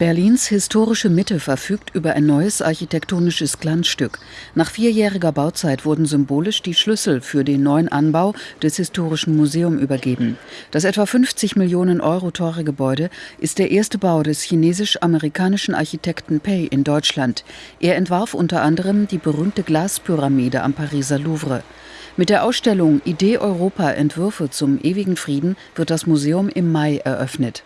Berlins historische Mitte verfügt über ein neues architektonisches Glanzstück. Nach vierjähriger Bauzeit wurden symbolisch die Schlüssel für den neuen Anbau des Historischen Museums übergeben. Das etwa 50 Millionen Euro teure Gebäude ist der erste Bau des chinesisch-amerikanischen Architekten Pei in Deutschland. Er entwarf unter anderem die berühmte Glaspyramide am Pariser Louvre. Mit der Ausstellung Idee Europa Entwürfe zum ewigen Frieden wird das Museum im Mai eröffnet.